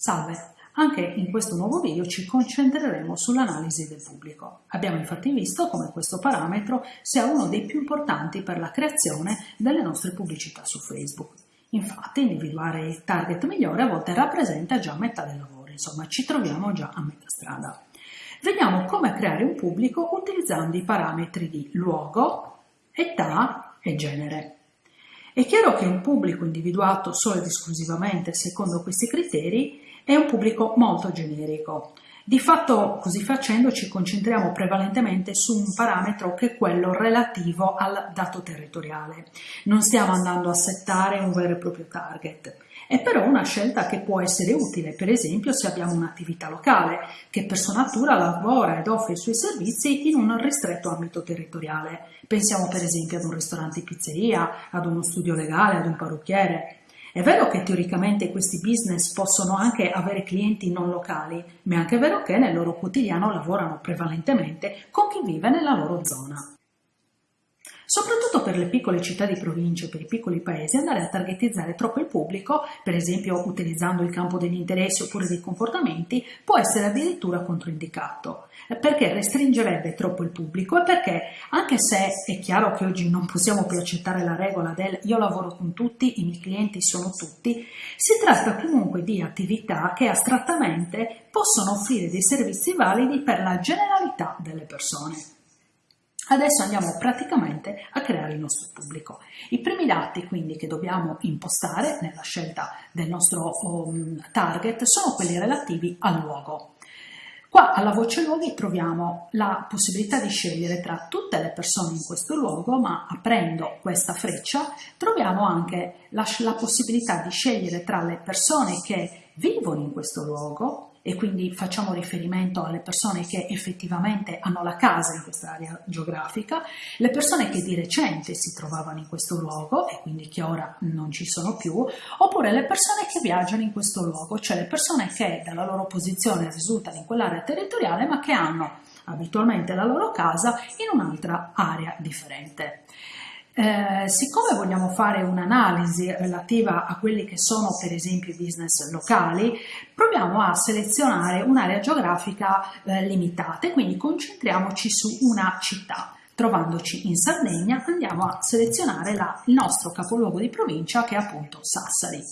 Salve, anche in questo nuovo video ci concentreremo sull'analisi del pubblico. Abbiamo infatti visto come questo parametro sia uno dei più importanti per la creazione delle nostre pubblicità su Facebook. Infatti individuare il target migliore a volte rappresenta già metà del lavoro, insomma ci troviamo già a metà strada. Vediamo come creare un pubblico utilizzando i parametri di luogo, età e genere. È chiaro che un pubblico individuato solo ed esclusivamente secondo questi criteri è un pubblico molto generico. Di fatto, così facendo, ci concentriamo prevalentemente su un parametro che è quello relativo al dato territoriale. Non stiamo andando a settare un vero e proprio target. È però una scelta che può essere utile, per esempio se abbiamo un'attività locale che per sua natura lavora ed offre i suoi servizi in un ristretto ambito territoriale. Pensiamo per esempio ad un ristorante pizzeria, ad uno studio legale, ad un parrucchiere. È vero che teoricamente questi business possono anche avere clienti non locali, ma è anche vero che nel loro quotidiano lavorano prevalentemente con chi vive nella loro zona. Soprattutto per le piccole città di provincia e per i piccoli paesi andare a targetizzare troppo il pubblico, per esempio utilizzando il campo degli interessi oppure dei comportamenti, può essere addirittura controindicato, perché restringerebbe troppo il pubblico e perché, anche se è chiaro che oggi non possiamo più accettare la regola del io lavoro con tutti, i miei clienti sono tutti, si tratta comunque di attività che astrattamente possono offrire dei servizi validi per la generalità delle persone. Adesso andiamo praticamente a creare il nostro pubblico. I primi dati quindi che dobbiamo impostare nella scelta del nostro um, target sono quelli relativi al luogo. Qua alla voce luoghi troviamo la possibilità di scegliere tra tutte le persone in questo luogo, ma aprendo questa freccia troviamo anche la, la possibilità di scegliere tra le persone che vivono in questo luogo e quindi facciamo riferimento alle persone che effettivamente hanno la casa in questa area geografica, le persone che di recente si trovavano in questo luogo e quindi che ora non ci sono più, oppure le persone che viaggiano in questo luogo, cioè le persone che dalla loro posizione risultano in quell'area territoriale ma che hanno abitualmente la loro casa in un'altra area differente. Eh, siccome vogliamo fare un'analisi relativa a quelli che sono per esempio i business locali, proviamo a selezionare un'area geografica eh, limitata e quindi concentriamoci su una città. Trovandoci in Sardegna andiamo a selezionare la, il nostro capoluogo di provincia che è appunto Sassari.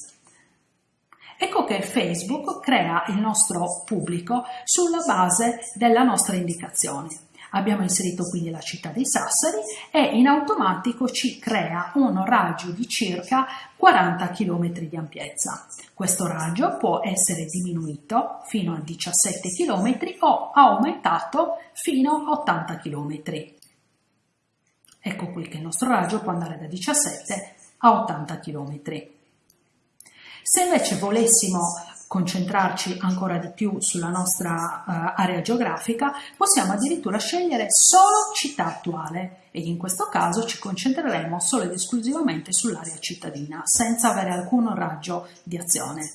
Ecco che Facebook crea il nostro pubblico sulla base della nostra indicazione. Abbiamo inserito quindi la città di Sassari e in automatico ci crea un raggio di circa 40 km di ampiezza. Questo raggio può essere diminuito fino a 17 km o aumentato fino a 80 km. Ecco qui che il nostro raggio può andare da 17 a 80 km. Se invece volessimo concentrarci ancora di più sulla nostra uh, area geografica, possiamo addirittura scegliere solo città attuale e in questo caso ci concentreremo solo ed esclusivamente sull'area cittadina, senza avere alcun raggio di azione.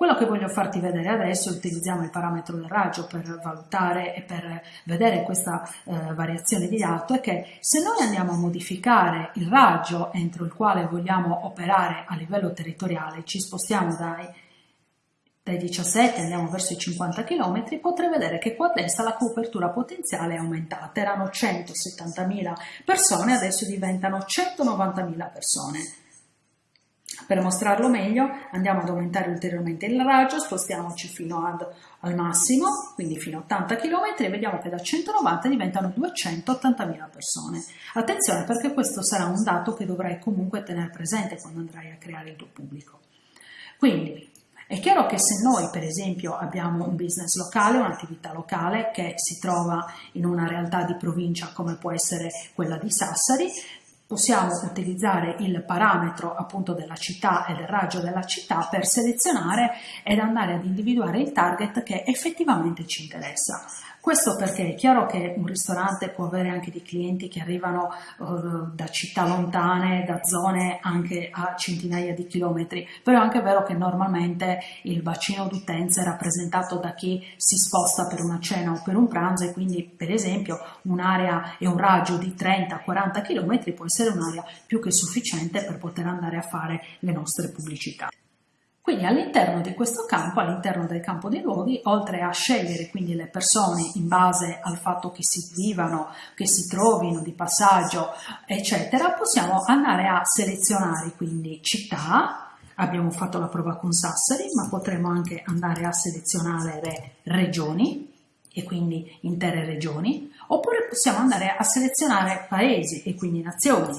Quello che voglio farti vedere adesso, utilizziamo il parametro del raggio per valutare e per vedere questa eh, variazione di dato, è che se noi andiamo a modificare il raggio entro il quale vogliamo operare a livello territoriale, ci spostiamo dai dai 17 andiamo verso i 50 km, potrei vedere che qua a destra la copertura potenziale è aumentata, erano 170.000 persone, adesso diventano 190.000 persone. Per mostrarlo meglio andiamo ad aumentare ulteriormente il raggio, spostiamoci fino ad, al massimo, quindi fino a 80 km e vediamo che da 190 diventano 280.000 persone. Attenzione perché questo sarà un dato che dovrai comunque tenere presente quando andrai a creare il tuo pubblico. Quindi è chiaro che se noi per esempio abbiamo un business locale, un'attività locale che si trova in una realtà di provincia come può essere quella di Sassari, possiamo utilizzare il parametro appunto della città e del raggio della città per selezionare ed andare ad individuare il target che effettivamente ci interessa. Questo perché è chiaro che un ristorante può avere anche dei clienti che arrivano uh, da città lontane, da zone anche a centinaia di chilometri, però è anche vero che normalmente il bacino d'utenza è rappresentato da chi si sposta per una cena o per un pranzo e quindi per esempio un'area e un raggio di 30-40 km può essere un'area più che sufficiente per poter andare a fare le nostre pubblicità. Quindi all'interno di questo campo, all'interno del campo dei luoghi, oltre a scegliere quindi le persone in base al fatto che si vivano, che si trovino di passaggio, eccetera, possiamo andare a selezionare quindi città, abbiamo fatto la prova con Sassari, ma potremo anche andare a selezionare regioni, e quindi intere regioni, oppure possiamo andare a selezionare paesi e quindi nazioni.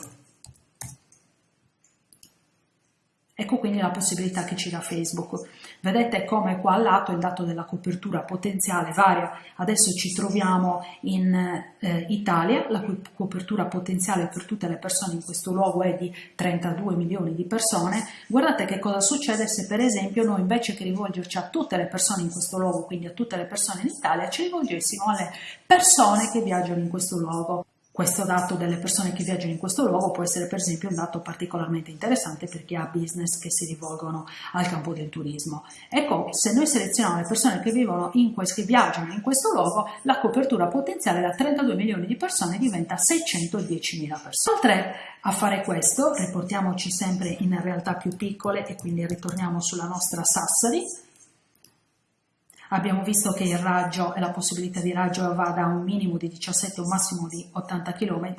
Ecco quindi la possibilità che ci dà Facebook. Vedete come qua al lato il dato della copertura potenziale varia. Adesso ci troviamo in eh, Italia, la cui copertura potenziale per tutte le persone in questo luogo è di 32 milioni di persone. Guardate che cosa succede se per esempio noi invece che rivolgerci a tutte le persone in questo luogo, quindi a tutte le persone in Italia, ci rivolgessimo alle persone che viaggiano in questo luogo. Questo dato delle persone che viaggiano in questo luogo può essere per esempio un dato particolarmente interessante per chi ha business che si rivolgono al campo del turismo. Ecco, se noi selezioniamo le persone che, in questo, che viaggiano in questo luogo, la copertura potenziale da 32 milioni di persone diventa 610 mila persone. Oltre a fare questo, riportiamoci sempre in realtà più piccole e quindi ritorniamo sulla nostra Sassari, Abbiamo visto che il raggio e la possibilità di raggio va da un minimo di 17 a un massimo di 80 km,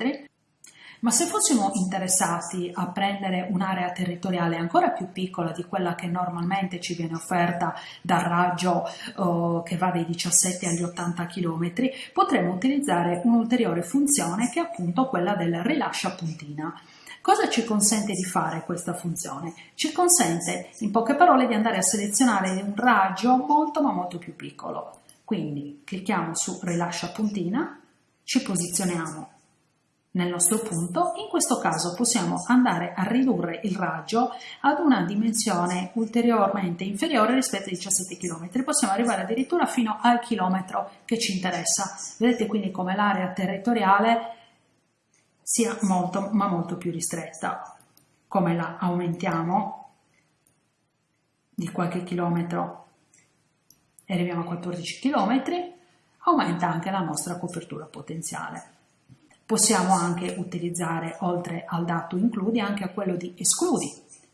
ma se fossimo interessati a prendere un'area territoriale ancora più piccola di quella che normalmente ci viene offerta dal raggio oh, che va dai 17 agli 80 km, potremmo utilizzare un'ulteriore funzione che è appunto quella del rilascia puntina. Cosa ci consente di fare questa funzione? Ci consente, in poche parole, di andare a selezionare un raggio molto ma molto più piccolo. Quindi clicchiamo su rilascia puntina, ci posizioniamo nel nostro punto, in questo caso possiamo andare a ridurre il raggio ad una dimensione ulteriormente inferiore rispetto ai 17 km, possiamo arrivare addirittura fino al chilometro che ci interessa. Vedete quindi come l'area territoriale sia molto ma molto più ristretta. Come la aumentiamo di qualche chilometro e arriviamo a 14 km, aumenta anche la nostra copertura potenziale. Possiamo anche utilizzare, oltre al dato includi, anche a quello di escludi,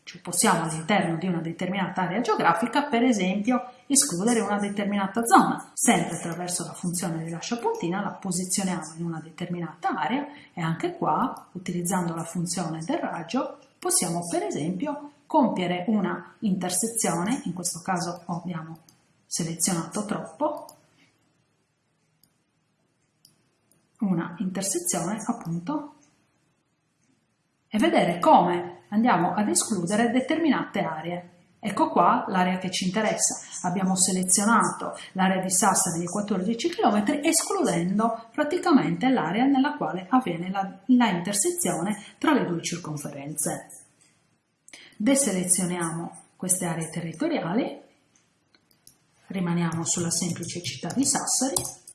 cioè possiamo all'interno di una determinata area geografica, per esempio, escludere una determinata zona. Sempre attraverso la funzione rilascia puntina la posizioniamo in una determinata area e anche qua, utilizzando la funzione del raggio, possiamo per esempio compiere una intersezione, in questo caso abbiamo selezionato troppo, una intersezione appunto e vedere come andiamo ad escludere determinate aree. Ecco qua l'area che ci interessa. Abbiamo selezionato l'area di Sassari di 14 km escludendo praticamente l'area nella quale avviene la, la intersezione tra le due circonferenze. Deselezioniamo queste aree territoriali, rimaniamo sulla semplice città di Sassari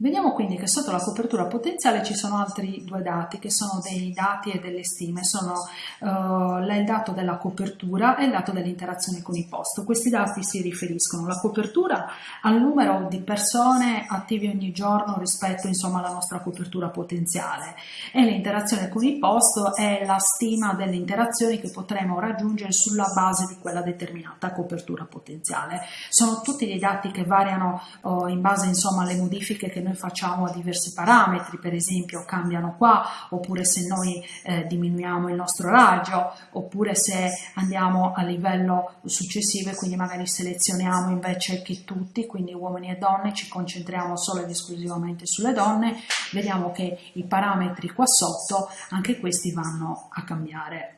Vediamo quindi che sotto la copertura potenziale ci sono altri due dati che sono dei dati e delle stime, sono uh, il dato della copertura e il dato dell'interazione con i post. Questi dati si riferiscono alla copertura al numero di persone attive ogni giorno rispetto insomma, alla nostra copertura potenziale e l'interazione con i post è la stima delle interazioni che potremo raggiungere sulla base di quella determinata copertura potenziale. Sono tutti dei dati che variano uh, in base insomma alle modifiche che noi facciamo a diversi parametri, per esempio cambiano qua, oppure se noi eh, diminuiamo il nostro raggio, oppure se andiamo a livello successivo e quindi magari selezioniamo invece che tutti, quindi uomini e donne, ci concentriamo solo ed esclusivamente sulle donne, vediamo che i parametri qua sotto, anche questi vanno a cambiare.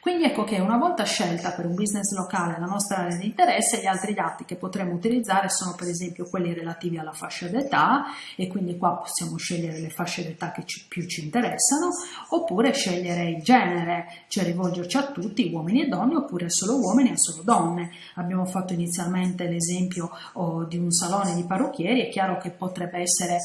Quindi ecco che una volta scelta per un business locale la nostra area di interesse, gli altri dati che potremo utilizzare sono per esempio quelli relativi alla fascia d'età e quindi qua possiamo scegliere le fasce d'età che ci, più ci interessano oppure scegliere il genere, cioè rivolgerci a tutti, uomini e donne oppure solo uomini e solo donne. Abbiamo fatto inizialmente l'esempio oh, di un salone di parrucchieri, è chiaro che potrebbe essere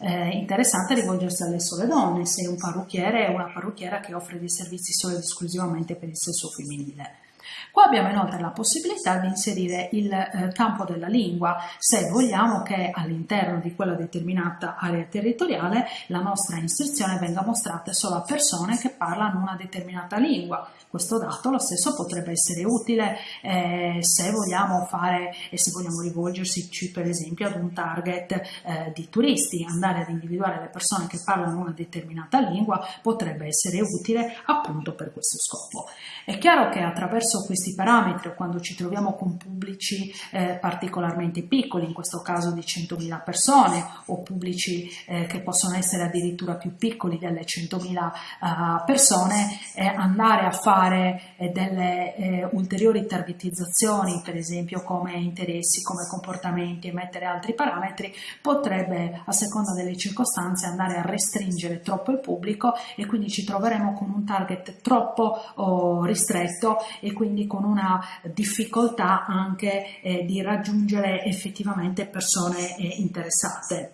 eh, interessante rivolgersi alle sole donne, se un parrucchiere è una parrucchiera che offre dei servizi solo ed esclusivamente per il sesso femminile. Qua abbiamo inoltre la possibilità di inserire il eh, campo della lingua se vogliamo che all'interno di quella determinata area territoriale la nostra inserzione venga mostrata solo a persone che parlano una determinata lingua. Questo dato lo stesso potrebbe essere utile eh, se vogliamo fare e se vogliamo rivolgersi per esempio ad un target eh, di turisti, andare ad individuare le persone che parlano una determinata lingua potrebbe essere utile appunto per questo scopo. È chiaro che attraverso questi parametri o quando ci troviamo con pubblici eh, particolarmente piccoli, in questo caso di 100.000 persone o pubblici eh, che possono essere addirittura più piccoli delle 100.000 uh, persone, eh, andare a fare eh, delle eh, ulteriori targetizzazioni, per esempio come interessi, come comportamenti e mettere altri parametri, potrebbe a seconda delle circostanze andare a restringere troppo il pubblico e quindi ci troveremo con un target troppo oh, ristretto e quindi con una difficoltà anche eh, di raggiungere effettivamente persone eh, interessate.